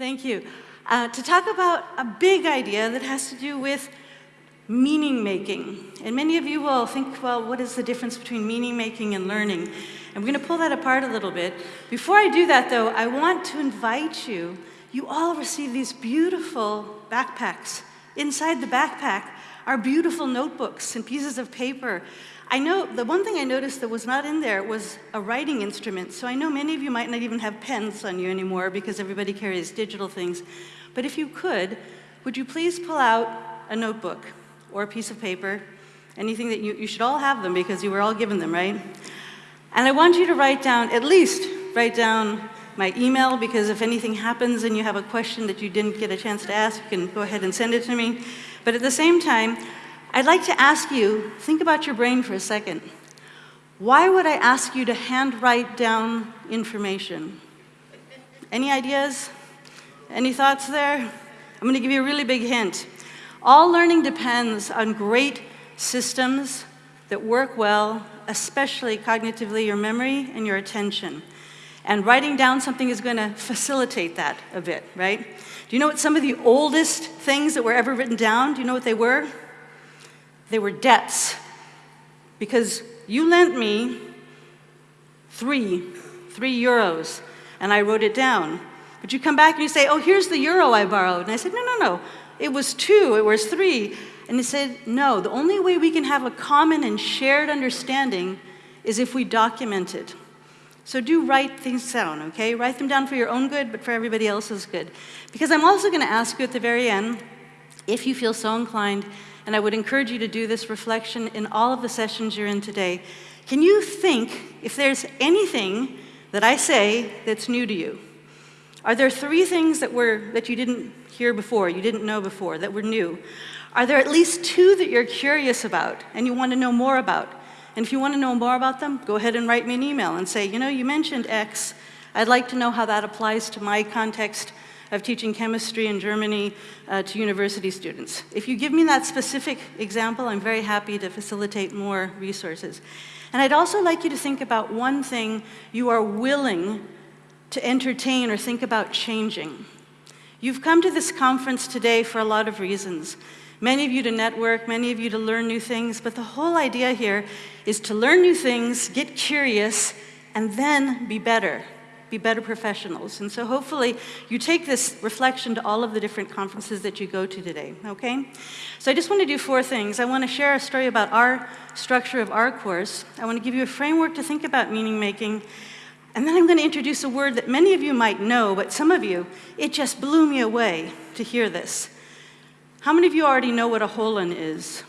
Thank you. Uh, to talk about a big idea that has to do with meaning making. And many of you will think, well, what is the difference between meaning making and learning? And we're going to pull that apart a little bit. Before I do that, though, I want to invite you. You all receive these beautiful backpacks. Inside the backpack are beautiful notebooks and pieces of paper. I know the one thing I noticed that was not in there was a writing instrument. So I know many of you might not even have pens on you anymore because everybody carries digital things. But if you could, would you please pull out a notebook? or a piece of paper, anything that you, you should all have them because you were all given them, right? And I want you to write down, at least write down my email because if anything happens and you have a question that you didn't get a chance to ask, you can go ahead and send it to me. But at the same time, I'd like to ask you, think about your brain for a second. Why would I ask you to handwrite down information? Any ideas? Any thoughts there? I'm gonna give you a really big hint. All learning depends on great systems that work well, especially cognitively your memory and your attention. And writing down something is going to facilitate that a bit, right? Do you know what some of the oldest things that were ever written down, do you know what they were? They were debts. Because you lent me three, three euros, and I wrote it down. But you come back and you say, oh, here's the euro I borrowed. And I said, no, no, no, it was two, it was three. And he said, no, the only way we can have a common and shared understanding is if we document it. So do write things down, okay? Write them down for your own good, but for everybody else's good. Because I'm also gonna ask you at the very end, if you feel so inclined, and I would encourage you to do this reflection in all of the sessions you're in today, can you think if there's anything that I say that's new to you? Are there three things that, were, that you didn't hear before, you didn't know before, that were new? Are there at least two that you're curious about and you want to know more about? And if you want to know more about them, go ahead and write me an email and say, you know, you mentioned X. I'd like to know how that applies to my context of teaching chemistry in Germany uh, to university students. If you give me that specific example, I'm very happy to facilitate more resources. And I'd also like you to think about one thing you are willing to entertain or think about changing. You've come to this conference today for a lot of reasons. Many of you to network, many of you to learn new things, but the whole idea here is to learn new things, get curious, and then be better, be better professionals. And so hopefully you take this reflection to all of the different conferences that you go to today, okay? So I just want to do four things. I want to share a story about our structure of our course. I want to give you a framework to think about meaning making, and then I'm going to introduce a word that many of you might know, but some of you, it just blew me away to hear this. How many of you already know what a holon is?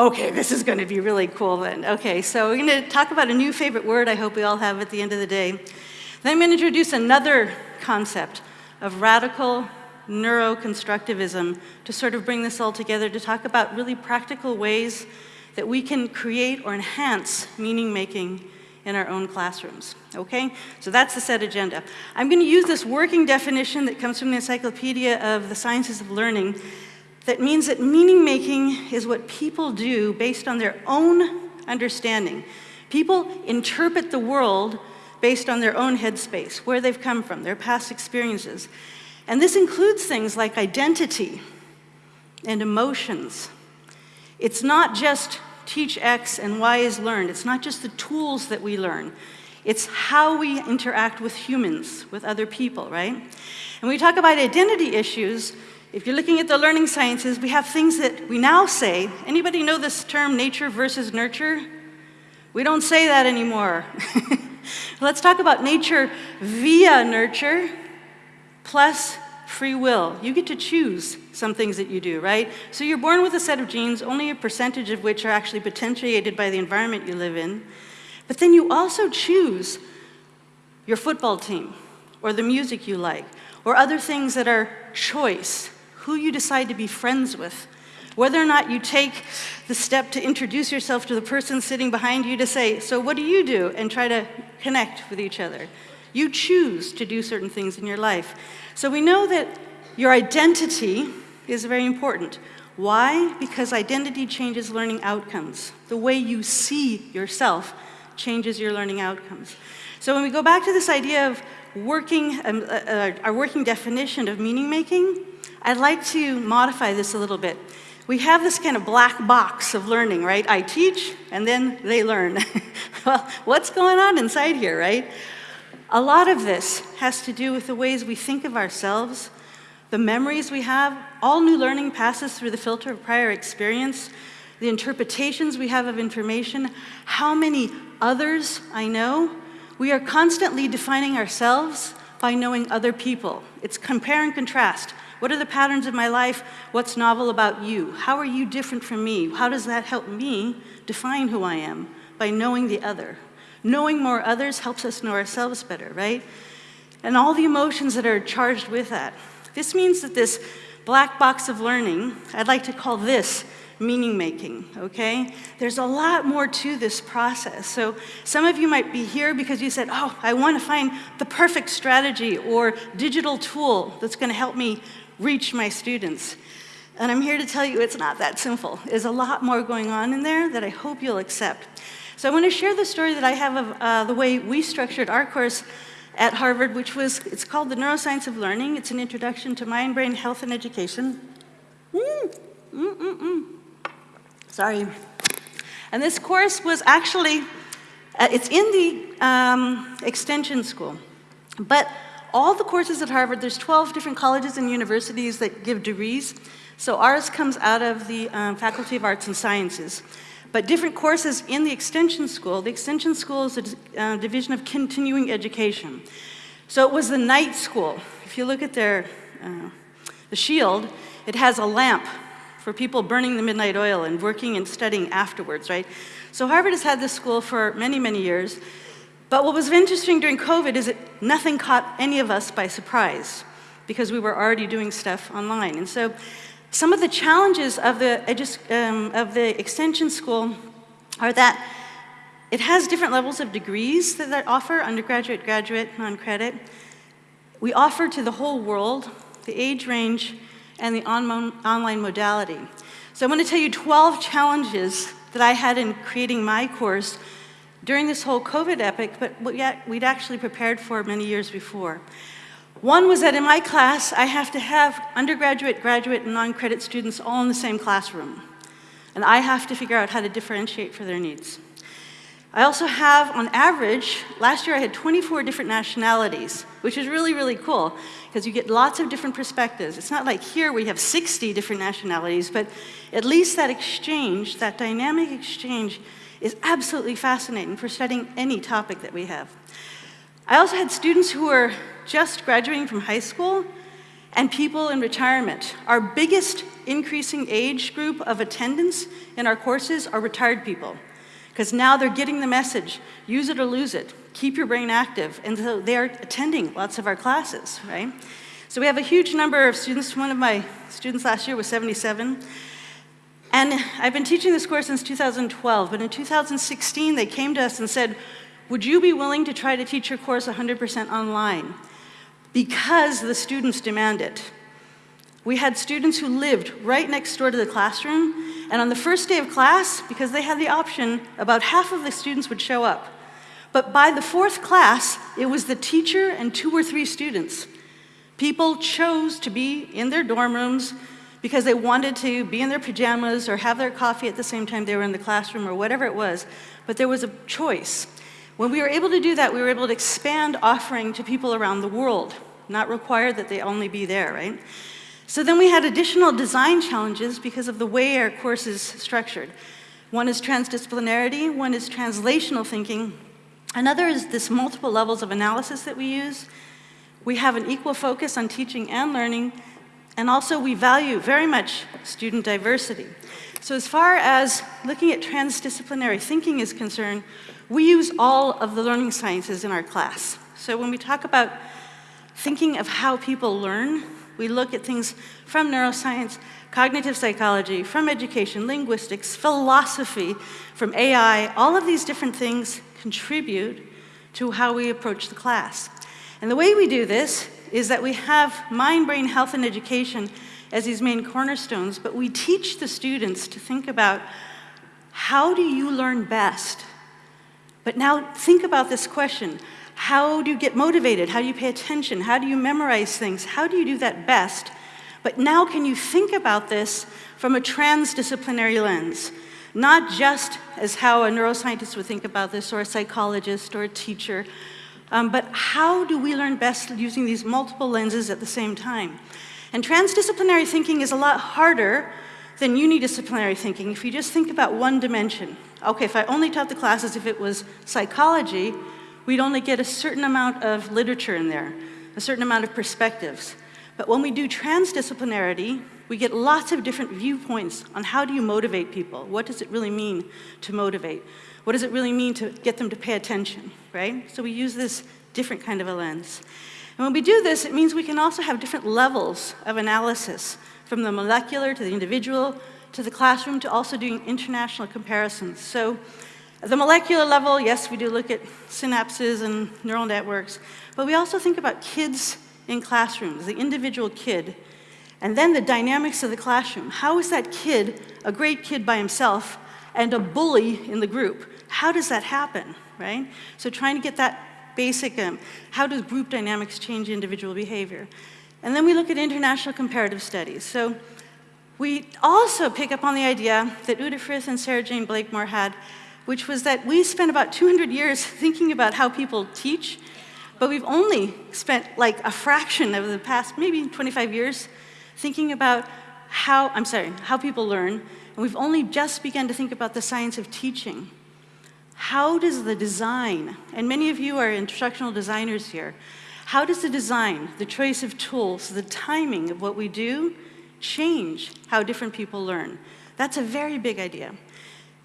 Okay, this is going to be really cool then. Okay, so we're going to talk about a new favorite word I hope we all have at the end of the day. Then I'm going to introduce another concept of radical neuroconstructivism to sort of bring this all together to talk about really practical ways that we can create or enhance meaning making in our own classrooms, okay? So that's the set agenda. I'm gonna use this working definition that comes from the Encyclopedia of the Sciences of Learning that means that meaning making is what people do based on their own understanding. People interpret the world based on their own headspace, where they've come from, their past experiences. And this includes things like identity and emotions. It's not just teach X and Y is learned. It's not just the tools that we learn. It's how we interact with humans, with other people, right? And we talk about identity issues, if you're looking at the learning sciences, we have things that we now say. Anybody know this term nature versus nurture? We don't say that anymore. Let's talk about nature via nurture plus free will. You get to choose some things that you do, right? So you're born with a set of genes, only a percentage of which are actually potentiated by the environment you live in. But then you also choose your football team, or the music you like, or other things that are choice, who you decide to be friends with, whether or not you take the step to introduce yourself to the person sitting behind you to say, so what do you do? And try to connect with each other. You choose to do certain things in your life. So we know that your identity is very important. Why? Because identity changes learning outcomes. The way you see yourself changes your learning outcomes. So when we go back to this idea of working, um, uh, uh, our working definition of meaning making, I'd like to modify this a little bit. We have this kind of black box of learning, right? I teach and then they learn. well, what's going on inside here, right? A lot of this has to do with the ways we think of ourselves, the memories we have. All new learning passes through the filter of prior experience, the interpretations we have of information, how many others I know. We are constantly defining ourselves by knowing other people. It's compare and contrast. What are the patterns of my life? What's novel about you? How are you different from me? How does that help me define who I am? By knowing the other. Knowing more others helps us know ourselves better, right? And all the emotions that are charged with that. This means that this black box of learning, I'd like to call this meaning making, okay? There's a lot more to this process. So some of you might be here because you said, oh, I want to find the perfect strategy or digital tool that's going to help me reach my students. And I'm here to tell you it's not that simple. There's a lot more going on in there that I hope you'll accept. So I want to share the story that I have of uh, the way we structured our course at Harvard, which was, it's called The Neuroscience of Learning. It's an introduction to mind, brain, health, and education. Mm, mm, mm, mm. Sorry. And this course was actually, uh, it's in the um, extension school. But all the courses at Harvard, there's 12 different colleges and universities that give degrees. So ours comes out of the um, Faculty of Arts and Sciences. But different courses in the extension school, the extension school is a uh, division of continuing education. So it was the night school. If you look at their, uh, the shield, it has a lamp for people burning the midnight oil and working and studying afterwards, right? So Harvard has had this school for many, many years. But what was interesting during COVID is that nothing caught any of us by surprise because we were already doing stuff online. And so some of the challenges of the, um, of the extension school are that it has different levels of degrees that, that offer, undergraduate, graduate, non-credit. We offer to the whole world the age range and the on online modality. So I'm going to tell you 12 challenges that I had in creating my course during this whole COVID epic, but yet we'd actually prepared for many years before. One was that in my class, I have to have undergraduate, graduate, and non-credit students all in the same classroom. And I have to figure out how to differentiate for their needs. I also have, on average, last year I had 24 different nationalities, which is really, really cool, because you get lots of different perspectives. It's not like here we have 60 different nationalities, but at least that exchange, that dynamic exchange, is absolutely fascinating for studying any topic that we have. I also had students who were just graduating from high school and people in retirement. Our biggest increasing age group of attendance in our courses are retired people because now they're getting the message, use it or lose it, keep your brain active, and so they're attending lots of our classes, right? So we have a huge number of students. One of my students last year was 77. And I've been teaching this course since 2012, but in 2016 they came to us and said, would you be willing to try to teach your course 100% online? Because the students demand it. We had students who lived right next door to the classroom, and on the first day of class, because they had the option, about half of the students would show up. But by the fourth class, it was the teacher and two or three students. People chose to be in their dorm rooms because they wanted to be in their pajamas or have their coffee at the same time they were in the classroom or whatever it was, but there was a choice. When we were able to do that, we were able to expand offering to people around the world, not require that they only be there, right? So then we had additional design challenges because of the way our course is structured. One is transdisciplinarity, one is translational thinking, another is this multiple levels of analysis that we use. We have an equal focus on teaching and learning, and also we value very much student diversity. So as far as looking at transdisciplinary thinking is concerned, we use all of the learning sciences in our class. So when we talk about thinking of how people learn, we look at things from neuroscience, cognitive psychology, from education, linguistics, philosophy, from AI, all of these different things contribute to how we approach the class. And the way we do this is that we have mind, brain, health, and education as these main cornerstones, but we teach the students to think about how do you learn best? But now think about this question. How do you get motivated? How do you pay attention? How do you memorize things? How do you do that best? But now can you think about this from a transdisciplinary lens? Not just as how a neuroscientist would think about this, or a psychologist, or a teacher, um, but how do we learn best using these multiple lenses at the same time? And transdisciplinary thinking is a lot harder than unidisciplinary thinking if you just think about one dimension. Okay, if I only taught the classes if it was psychology, we'd only get a certain amount of literature in there, a certain amount of perspectives. But when we do transdisciplinarity, we get lots of different viewpoints on how do you motivate people? What does it really mean to motivate? What does it really mean to get them to pay attention, right? So we use this different kind of a lens. And when we do this, it means we can also have different levels of analysis, from the molecular to the individual to the classroom to also doing international comparisons. So at the molecular level, yes, we do look at synapses and neural networks, but we also think about kids in classrooms, the individual kid, and then the dynamics of the classroom. How is that kid a great kid by himself and a bully in the group? How does that happen, right? So trying to get that basic, um, how does group dynamics change individual behavior? And then we look at international comparative studies. So we also pick up on the idea that Uta Frith and Sarah Jayne Blakemore had, which was that we spent about 200 years thinking about how people teach, but we've only spent like a fraction of the past, maybe 25 years, thinking about how, I'm sorry, how people learn, and we've only just begun to think about the science of teaching. How does the design, and many of you are instructional designers here, how does the design, the choice of tools, the timing of what we do change how different people learn? That's a very big idea.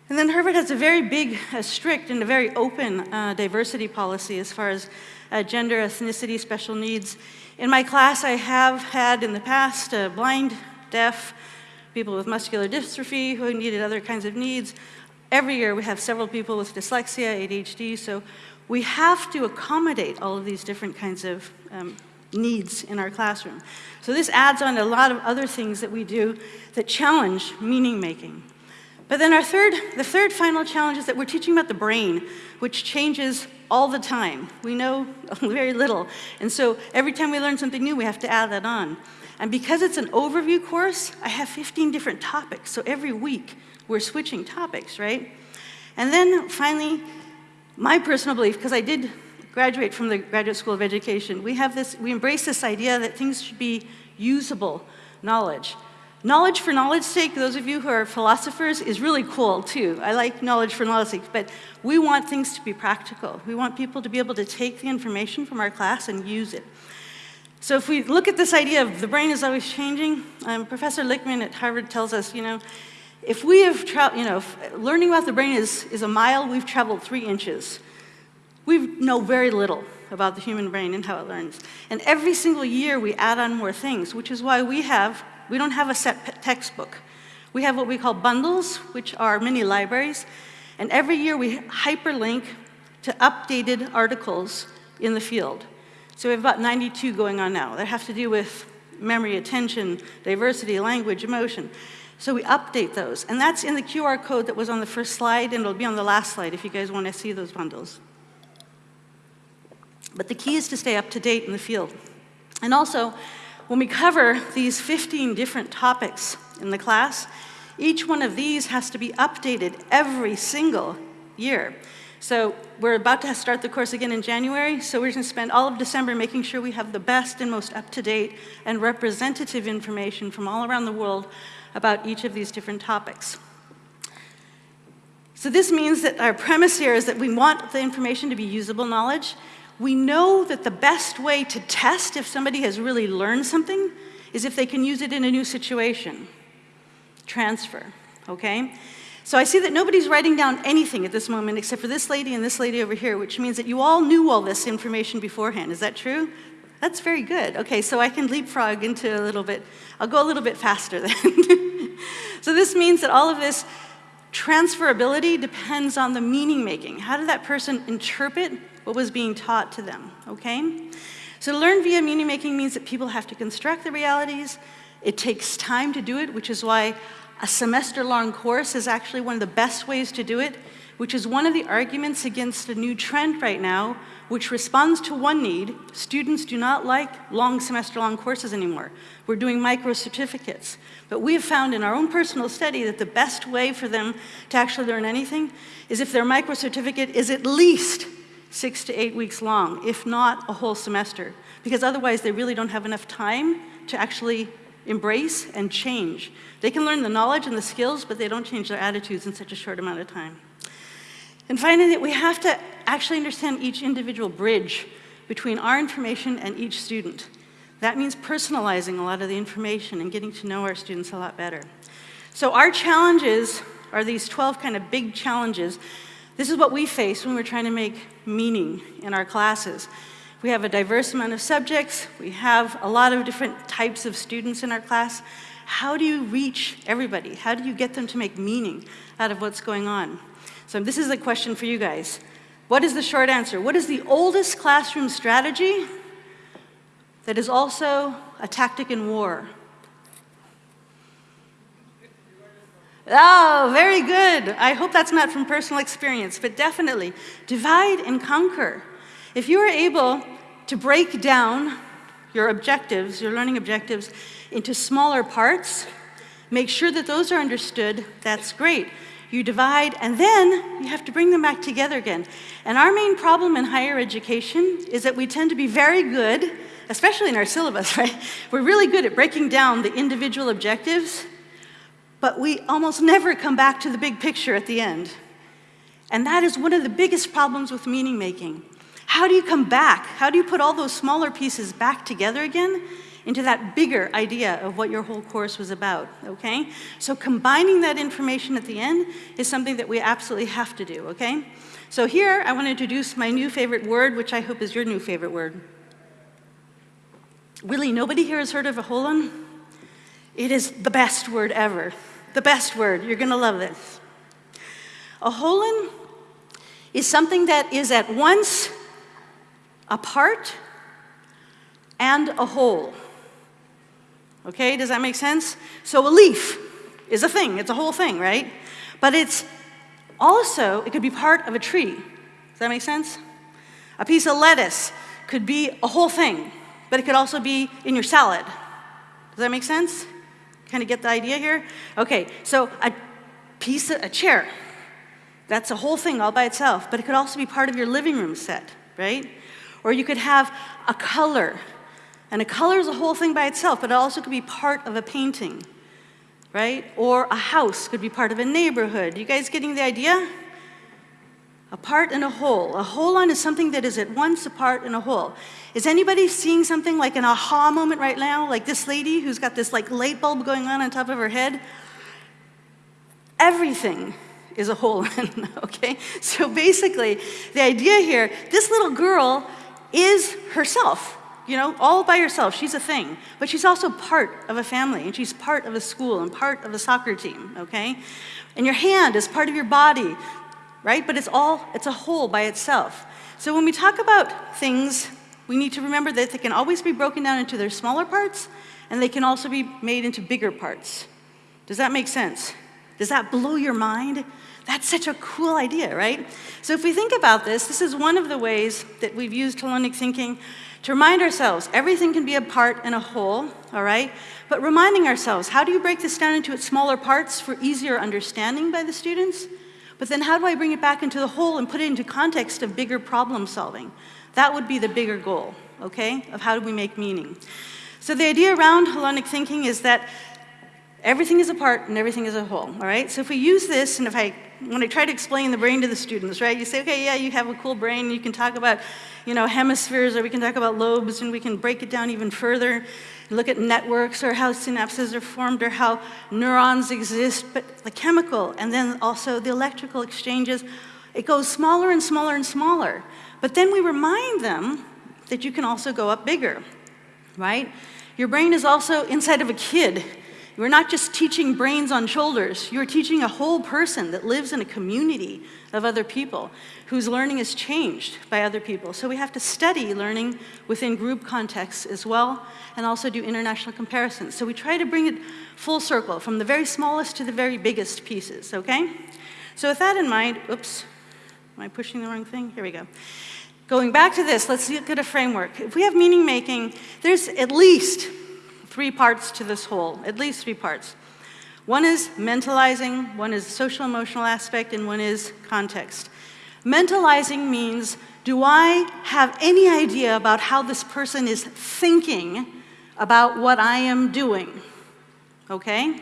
And then Harvard has a very big, uh, strict, and a very open uh, diversity policy as far as uh, gender, ethnicity, special needs. In my class, I have had in the past uh, blind, deaf, people with muscular dystrophy who needed other kinds of needs. Every year we have several people with dyslexia, ADHD, so we have to accommodate all of these different kinds of um, needs in our classroom. So this adds on to a lot of other things that we do that challenge meaning making. But then our third, the third final challenge is that we're teaching about the brain, which changes all the time. We know very little. And so every time we learn something new, we have to add that on. And because it's an overview course, I have 15 different topics. So every week, we're switching topics, right? And then finally, my personal belief, because I did graduate from the Graduate School of Education, we have this, we embrace this idea that things should be usable knowledge. Knowledge for knowledge's sake, those of you who are philosophers, is really cool too. I like knowledge for knowledge's sake, but we want things to be practical. We want people to be able to take the information from our class and use it. So if we look at this idea of the brain is always changing, um, Professor Lichtman at Harvard tells us, you know, if we have traveled, you know, learning about the brain is, is a mile, we've traveled three inches. We know very little about the human brain and how it learns. And every single year we add on more things, which is why we have, we don't have a set textbook. We have what we call bundles, which are mini libraries. And every year we hyperlink to updated articles in the field. So we have about 92 going on now that have to do with memory, attention, diversity, language, emotion. So we update those. And that's in the QR code that was on the first slide, and it'll be on the last slide if you guys want to see those bundles. But the key is to stay up to date in the field. And also, when we cover these 15 different topics in the class, each one of these has to be updated every single year. So we're about to start the course again in January, so we're going to spend all of December making sure we have the best and most up-to-date and representative information from all around the world about each of these different topics. So this means that our premise here is that we want the information to be usable knowledge. We know that the best way to test if somebody has really learned something is if they can use it in a new situation. Transfer, okay? So I see that nobody's writing down anything at this moment except for this lady and this lady over here, which means that you all knew all this information beforehand. Is that true? That's very good. Okay, so I can leapfrog into a little bit, I'll go a little bit faster then. so this means that all of this transferability depends on the meaning making. How did that person interpret what was being taught to them, okay? So learn via meaning making means that people have to construct the realities. It takes time to do it, which is why a semester long course is actually one of the best ways to do it which is one of the arguments against a new trend right now, which responds to one need. Students do not like long semester-long courses anymore. We're doing micro-certificates. But we have found in our own personal study that the best way for them to actually learn anything is if their micro-certificate is at least six to eight weeks long, if not a whole semester. Because otherwise they really don't have enough time to actually embrace and change. They can learn the knowledge and the skills, but they don't change their attitudes in such a short amount of time. And finally, we have to actually understand each individual bridge between our information and each student. That means personalizing a lot of the information and getting to know our students a lot better. So our challenges are these 12 kind of big challenges. This is what we face when we're trying to make meaning in our classes. We have a diverse amount of subjects. We have a lot of different types of students in our class. How do you reach everybody? How do you get them to make meaning out of what's going on? So this is a question for you guys. What is the short answer? What is the oldest classroom strategy that is also a tactic in war? Oh, very good. I hope that's not from personal experience, but definitely divide and conquer. If you are able to break down your objectives, your learning objectives, into smaller parts, make sure that those are understood, that's great you divide, and then you have to bring them back together again. And our main problem in higher education is that we tend to be very good, especially in our syllabus, right? We're really good at breaking down the individual objectives, but we almost never come back to the big picture at the end. And that is one of the biggest problems with meaning making. How do you come back? How do you put all those smaller pieces back together again into that bigger idea of what your whole course was about, okay? So combining that information at the end is something that we absolutely have to do, okay? So here, I want to introduce my new favorite word, which I hope is your new favorite word. Really, nobody here has heard of a holon? It is the best word ever. The best word. You're going to love this. A holon is something that is at once a part and a whole. Okay, does that make sense? So a leaf is a thing, it's a whole thing, right? But it's also, it could be part of a tree. Does that make sense? A piece of lettuce could be a whole thing, but it could also be in your salad. Does that make sense? Kind of get the idea here? Okay, so a piece of, a chair, that's a whole thing all by itself, but it could also be part of your living room set, right? Or you could have a color and a color is a whole thing by itself, but it also could be part of a painting, right? Or a house could be part of a neighborhood. You guys getting the idea? A part and a whole. A holon is something that is at once a part and a whole. Is anybody seeing something like an aha moment right now? Like this lady who's got this like light bulb going on on top of her head? Everything is a holon, okay? So basically, the idea here, this little girl is herself you know, all by herself. She's a thing. But she's also part of a family, and she's part of a school and part of a soccer team, okay? And your hand is part of your body, right? But it's all, it's a whole by itself. So when we talk about things, we need to remember that they can always be broken down into their smaller parts, and they can also be made into bigger parts. Does that make sense? Does that blow your mind? That's such a cool idea, right? So if we think about this, this is one of the ways that we've used holonic thinking to remind ourselves everything can be a part and a whole, all right? But reminding ourselves, how do you break this down into its smaller parts for easier understanding by the students? But then how do I bring it back into the whole and put it into context of bigger problem solving? That would be the bigger goal, okay, of how do we make meaning. So the idea around holonic thinking is that everything is a part and everything is a whole, all right? So if we use this, and if I, when I try to explain the brain to the students, right, you say, okay, yeah, you have a cool brain, you can talk about you know, hemispheres, or we can talk about lobes, and we can break it down even further, look at networks, or how synapses are formed, or how neurons exist, but the chemical, and then also the electrical exchanges, it goes smaller and smaller and smaller. But then we remind them that you can also go up bigger, right? Your brain is also inside of a kid. You're not just teaching brains on shoulders, you're teaching a whole person that lives in a community of other people whose learning is changed by other people. So we have to study learning within group contexts as well and also do international comparisons. So we try to bring it full circle from the very smallest to the very biggest pieces, okay? So with that in mind, oops, am I pushing the wrong thing? Here we go. Going back to this, let's look at a framework. If we have meaning making, there's at least three parts to this whole, at least three parts. One is mentalizing, one is social emotional aspect, and one is context. Mentalizing means, do I have any idea about how this person is thinking about what I am doing? Okay?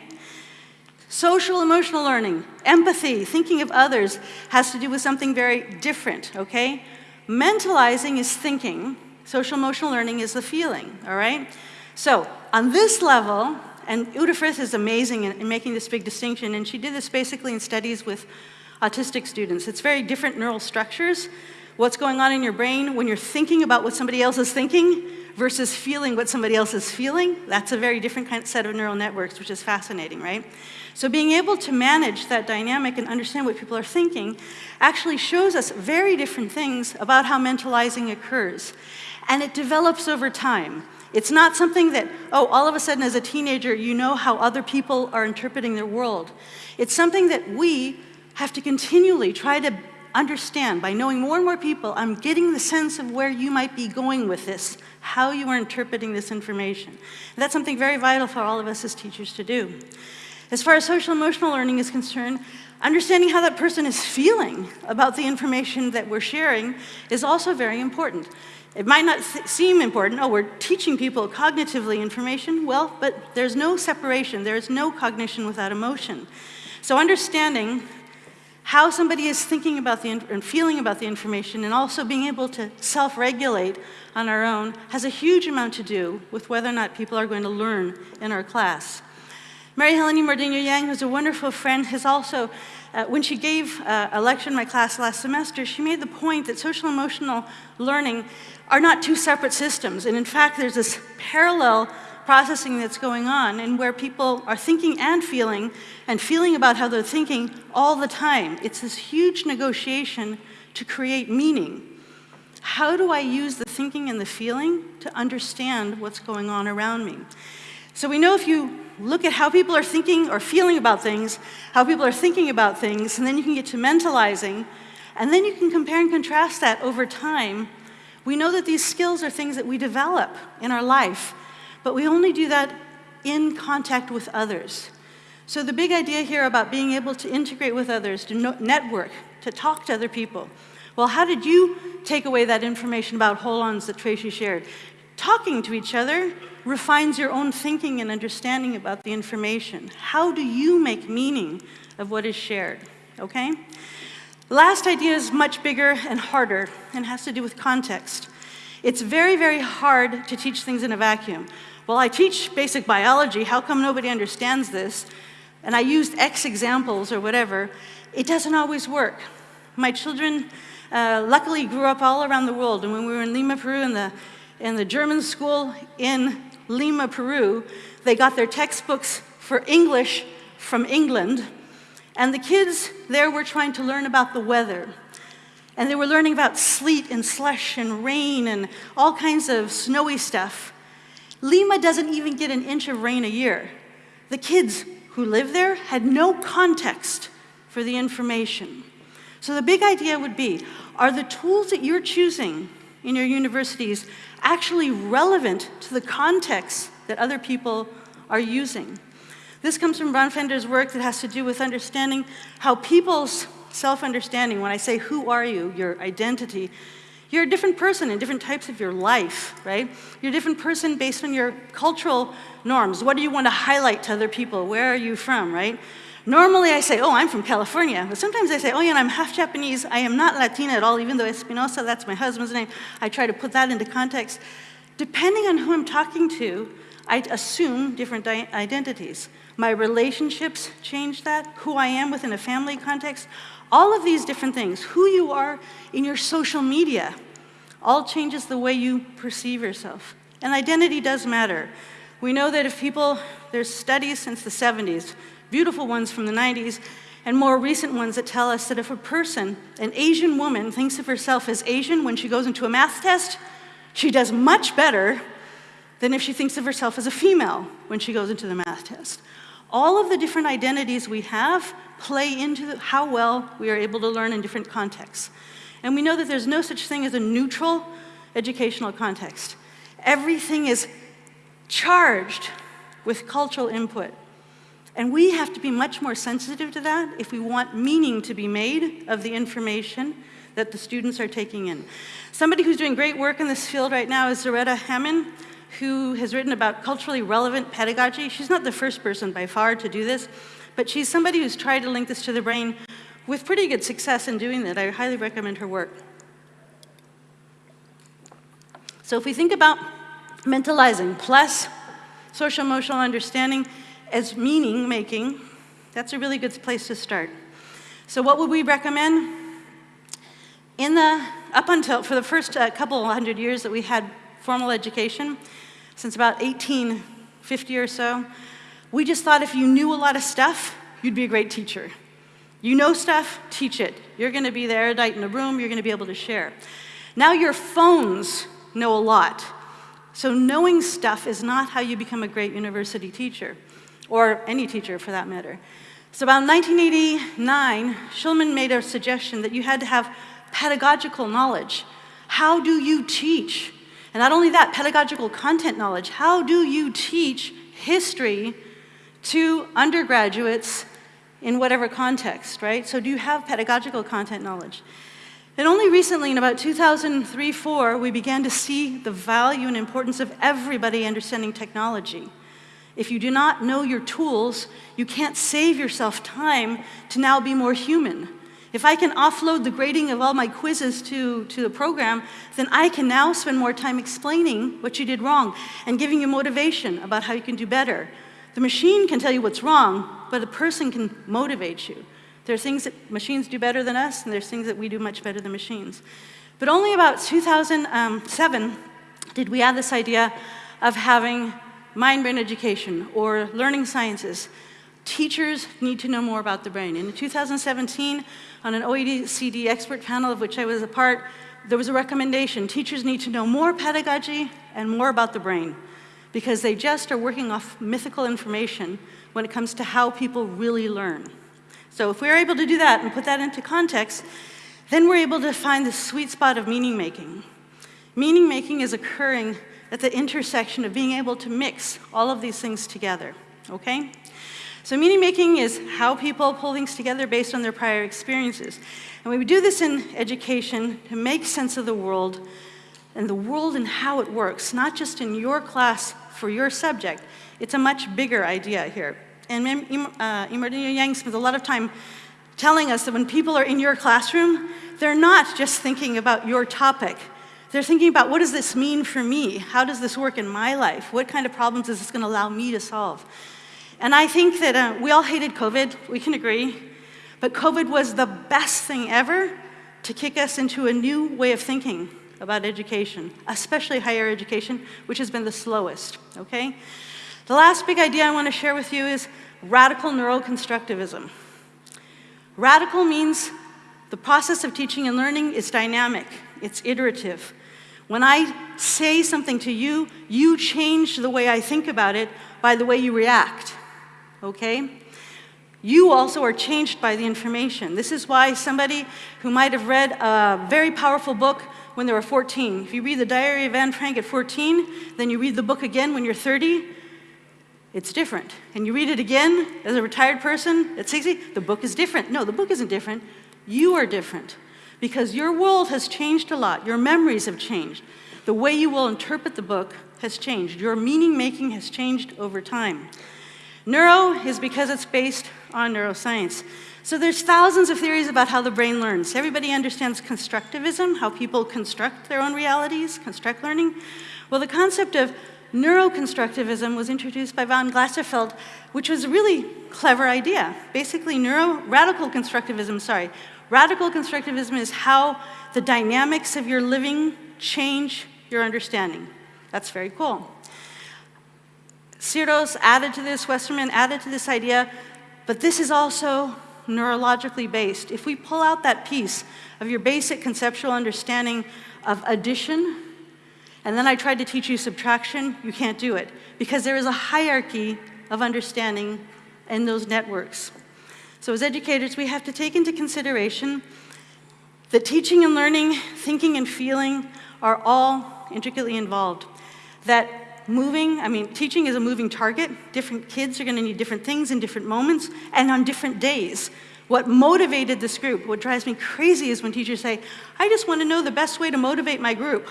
Social emotional learning, empathy, thinking of others has to do with something very different, okay? Mentalizing is thinking, social emotional learning is the feeling, all right? So on this level, and Uta Frith is amazing in, in, making this big distinction, and she did this basically in studies with autistic students. It's very different neural structures, what's going on in your brain when you're thinking about what somebody else is thinking versus feeling what somebody else is feeling. That's a very different kind of set of neural networks, which is fascinating, right? So being able to manage that dynamic and understand what people are thinking actually shows us very different things about how mentalizing occurs. And it develops over time. It's not something that, oh, all of a sudden as a teenager, you know how other people are interpreting their world. It's something that we have to continually try to understand. By knowing more and more people, I'm getting the sense of where you might be going with this, how you are interpreting this information. And that's something very vital for all of us as teachers to do. As far as social emotional learning is concerned, understanding how that person is feeling about the information that we're sharing is also very important. It might not seem important, oh, we're teaching people cognitively information. Well, but there's no separation. There's no cognition without emotion. So understanding how somebody is thinking about the and feeling about the information and also being able to self-regulate on our own has a huge amount to do with whether or not people are going to learn in our class. Mary Helen Immordino Yang, who's a wonderful friend, has also uh, when she gave uh, a lecture in my class last semester, she made the point that social emotional learning are not two separate systems. And in fact, there's this parallel processing that's going on and where people are thinking and feeling and feeling about how they're thinking all the time. It's this huge negotiation to create meaning. How do I use the thinking and the feeling to understand what's going on around me? So we know if you look at how people are thinking or feeling about things, how people are thinking about things, and then you can get to mentalizing, and then you can compare and contrast that over time. We know that these skills are things that we develop in our life, but we only do that in contact with others. So the big idea here about being able to integrate with others, to network, to talk to other people. Well, how did you take away that information about holons that Tracy shared? Talking to each other refines your own thinking and understanding about the information. How do you make meaning of what is shared, okay? The last idea is much bigger and harder and has to do with context. It's very, very hard to teach things in a vacuum. Well, I teach basic biology, how come nobody understands this? And I used X examples or whatever. It doesn't always work. My children uh, luckily grew up all around the world, and when we were in Lima, Peru, in the, in the German school in Lima, Peru, they got their textbooks for English from England, and the kids there were trying to learn about the weather. And they were learning about sleet and slush and rain and all kinds of snowy stuff. Lima doesn't even get an inch of rain a year. The kids who live there had no context for the information. So the big idea would be, are the tools that you're choosing in your universities actually relevant to the context that other people are using. This comes from Bronfenbrenner's work that has to do with understanding how people's self-understanding, when I say who are you, your identity, you're a different person in different types of your life, right? You're a different person based on your cultural norms. What do you want to highlight to other people? Where are you from, right? Normally I say, oh, I'm from California. But sometimes I say, oh, yeah, and I'm half Japanese. I am not Latina at all, even though Espinosa, that's my husband's name. I try to put that into context. Depending on who I'm talking to, I assume different identities. My relationships change that, who I am within a family context, all of these different things, who you are in your social media, all changes the way you perceive yourself. And identity does matter. We know that if people, there's studies since the 70s, beautiful ones from the 90s, and more recent ones that tell us that if a person, an Asian woman, thinks of herself as Asian when she goes into a math test, she does much better than if she thinks of herself as a female when she goes into the math test. All of the different identities we have play into how well we are able to learn in different contexts. And we know that there's no such thing as a neutral educational context. Everything is charged with cultural input. And we have to be much more sensitive to that if we want meaning to be made of the information that the students are taking in. Somebody who's doing great work in this field right now is Zaretta Hammond, who has written about culturally relevant pedagogy. She's not the first person by far to do this, but she's somebody who's tried to link this to the brain with pretty good success in doing that. I highly recommend her work. So if we think about mentalizing plus social emotional understanding as meaning making, that's a really good place to start. So what would we recommend? In the, up until, for the first uh, couple hundred years that we had formal education, since about 1850 or so, we just thought if you knew a lot of stuff, you'd be a great teacher. You know stuff, teach it. You're gonna be the erudite in the room, you're gonna be able to share. Now your phones know a lot. So knowing stuff is not how you become a great university teacher, or any teacher for that matter. So about 1989, Shulman made a suggestion that you had to have pedagogical knowledge. How do you teach? And not only that, pedagogical content knowledge. How do you teach history to undergraduates in whatever context, right? So do you have pedagogical content knowledge? And only recently, in about 2003, 4, we began to see the value and importance of everybody understanding technology. If you do not know your tools, you can't save yourself time to now be more human. If I can offload the grading of all my quizzes to, to the program, then I can now spend more time explaining what you did wrong and giving you motivation about how you can do better. The machine can tell you what's wrong, but the person can motivate you. There are things that machines do better than us, and there's things that we do much better than machines. But only about 2007 did we add this idea of having mind-brain education or learning sciences Teachers need to know more about the brain. In 2017, on an OECD expert panel of which I was a part, there was a recommendation. Teachers need to know more pedagogy and more about the brain because they just are working off mythical information when it comes to how people really learn. So if we're able to do that and put that into context, then we're able to find the sweet spot of meaning making. Meaning making is occurring at the intersection of being able to mix all of these things together, okay? So meaning making is how people pull things together based on their prior experiences. And we do this in education to make sense of the world and the world and how it works, not just in your class for your subject. It's a much bigger idea here. And uh, Immordino Yang spends a lot of time telling us that when people are in your classroom, they're not just thinking about your topic. They're thinking about what does this mean for me? How does this work in my life? What kind of problems is this going to allow me to solve? And I think that uh, we all hated COVID, we can agree, but COVID was the best thing ever to kick us into a new way of thinking about education, especially higher education, which has been the slowest, okay? The last big idea I want to share with you is radical neuroconstructivism. Radical means the process of teaching and learning is dynamic, it's iterative. When I say something to you, you change the way I think about it by the way you react okay? You also are changed by the information. This is why somebody who might have read a very powerful book when they were 14, if you read the Diary of Anne Frank at 14, then you read the book again when you're 30, it's different. And you read it again as a retired person at 60, the book is different. No, the book isn't different. You are different because your world has changed a lot. Your memories have changed. The way you will interpret the book has changed. Your meaning making has changed over time. Neuro is because it's based on neuroscience. So there's thousands of theories about how the brain learns. Everybody understands constructivism, how people construct their own realities, construct learning. Well, the concept of neuroconstructivism was introduced by von Glasersfeld, which was a really clever idea. Basically, neuro, radical constructivism, sorry, radical constructivism is how the dynamics of your living change your understanding. That's very cool. Searls added to this, Westerman added to this idea, but this is also neurologically based. If we pull out that piece of your basic conceptual understanding of addition, and then I tried to teach you subtraction, you can't do it, because there is a hierarchy of understanding in those networks. So as educators, we have to take into consideration that teaching and learning, thinking and feeling are all intricately involved. That moving, I mean, teaching is a moving target. Different kids are gonna need different things in different moments and on different days. What motivated this group, what drives me crazy is when teachers say, I just wanna know the best way to motivate my group.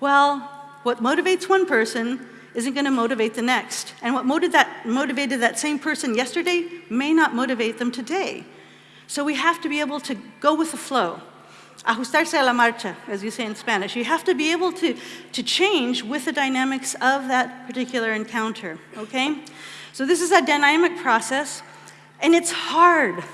Well, what motivates one person isn't gonna motivate the next. And what motivated that, motivated that same person yesterday may not motivate them today. So we have to be able to go with the flow. Ajustarse a la marcha, as you say in Spanish. You have to be able to, to change with the dynamics of that particular encounter, okay? So this is a dynamic process, and it's hard.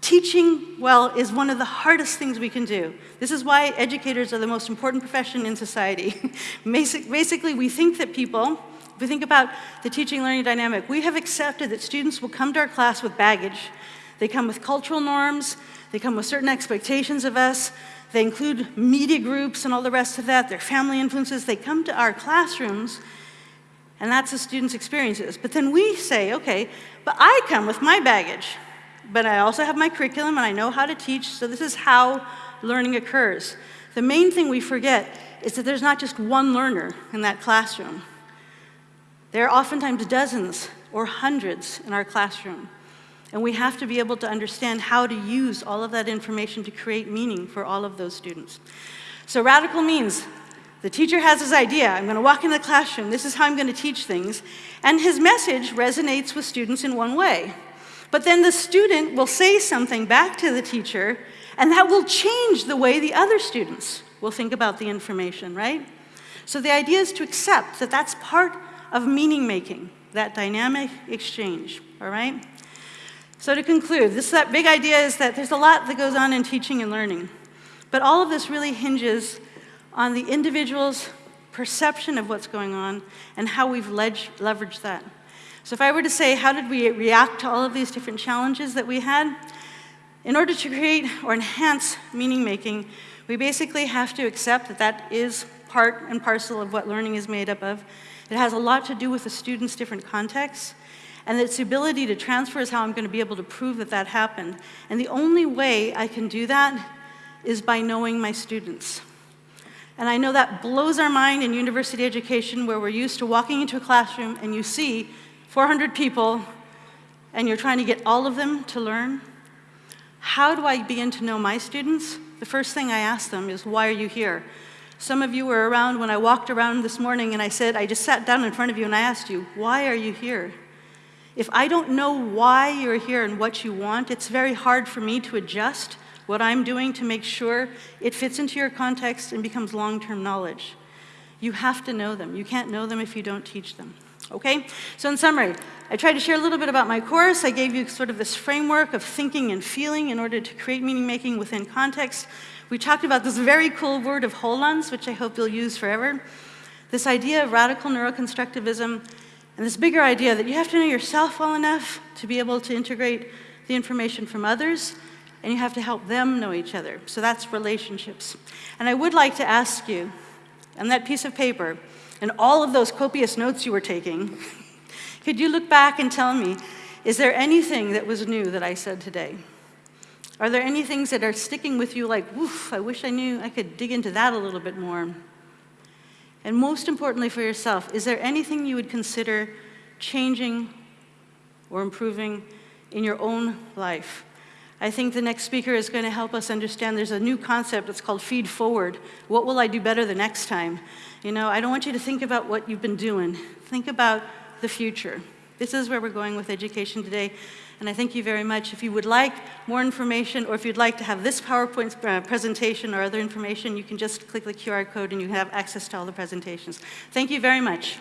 Teaching well is one of the hardest things we can do. This is why educators are the most important profession in society. Basically, we think that people, if we think about the teaching learning dynamic, we have accepted that students will come to our class with baggage. They come with cultural norms, they come with certain expectations of us, they include media groups and all the rest of that, their family influences. They come to our classrooms, and that's the students' experiences. But then we say, okay, but I come with my baggage, but I also have my curriculum and I know how to teach, so this is how learning occurs. The main thing we forget is that there's not just one learner in that classroom. There are oftentimes dozens or hundreds in our classroom. And we have to be able to understand how to use all of that information to create meaning for all of those students. So radical means the teacher has his idea, I'm gonna walk into the classroom, this is how I'm gonna teach things, and his message resonates with students in one way. But then the student will say something back to the teacher, and that will change the way the other students will think about the information, right? So the idea is to accept that that's part of meaning making, that dynamic exchange, all right? So to conclude, this that big idea is that there's a lot that goes on in teaching and learning. But all of this really hinges on the individual's perception of what's going on and how we've leveraged that. So if I were to say, how did we react to all of these different challenges that we had? In order to create or enhance meaning making, we basically have to accept that that is part and parcel of what learning is made up of. It has a lot to do with the student's different contexts. And its ability to transfer is how I'm going to be able to prove that that happened. And the only way I can do that is by knowing my students. And I know that blows our mind in university education where we're used to walking into a classroom and you see 400 people and you're trying to get all of them to learn. How do I begin to know my students? The first thing I ask them is, why are you here? Some of you were around when I walked around this morning and I said, I just sat down in front of you and I asked you, why are you here? If I don't know why you're here and what you want, it's very hard for me to adjust what I'm doing to make sure it fits into your context and becomes long-term knowledge. You have to know them. You can't know them if you don't teach them. Okay? So in summary, I tried to share a little bit about my course. I gave you sort of this framework of thinking and feeling in order to create meaning making within context. We talked about this very cool word of holons, which I hope you'll use forever. This idea of radical neuroconstructivism and this bigger idea that you have to know yourself well enough to be able to integrate the information from others, and you have to help them know each other. So that's relationships. And I would like to ask you, on that piece of paper, and all of those copious notes you were taking, could you look back and tell me, is there anything that was new that I said today? Are there any things that are sticking with you like, woof, I wish I knew I could dig into that a little bit more? And most importantly for yourself, is there anything you would consider changing or improving in your own life? I think the next speaker is going to help us understand there's a new concept that's called feed forward. What will I do better the next time? You know, I don't want you to think about what you've been doing. Think about the future. This is where we're going with education today. And I thank you very much. If you would like more information or if you'd like to have this PowerPoint uh, presentation or other information, you can just click the QR code and you have access to all the presentations. Thank you very much.